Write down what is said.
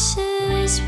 ashes